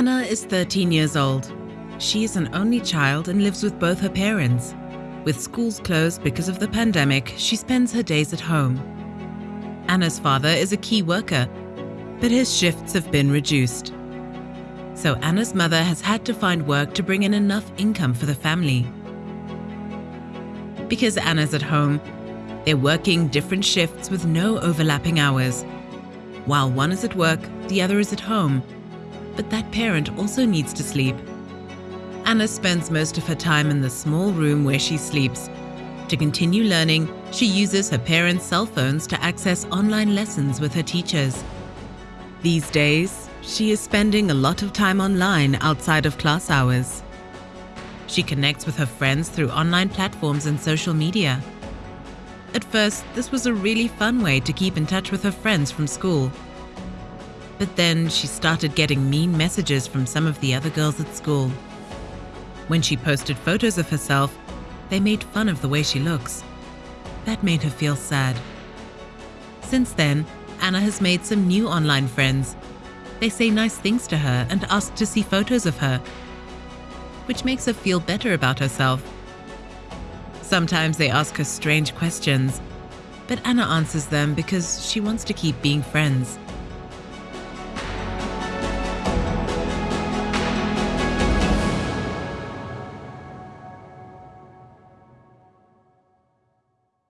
Anna is 13 years old. She is an only child and lives with both her parents. With schools closed because of the pandemic, she spends her days at home. Anna's father is a key worker, but his shifts have been reduced. So Anna's mother has had to find work to bring in enough income for the family. Because Anna's at home, they're working different shifts with no overlapping hours. While one is at work, the other is at home. But that parent also needs to sleep. Anna spends most of her time in the small room where she sleeps. To continue learning, she uses her parents' cell phones to access online lessons with her teachers. These days, she is spending a lot of time online outside of class hours. She connects with her friends through online platforms and social media. At first, this was a really fun way to keep in touch with her friends from school. But then she started getting mean messages from some of the other girls at school. When she posted photos of herself, they made fun of the way she looks. That made her feel sad. Since then, Anna has made some new online friends. They say nice things to her and ask to see photos of her, which makes her feel better about herself. Sometimes they ask her strange questions, but Anna answers them because she wants to keep being friends.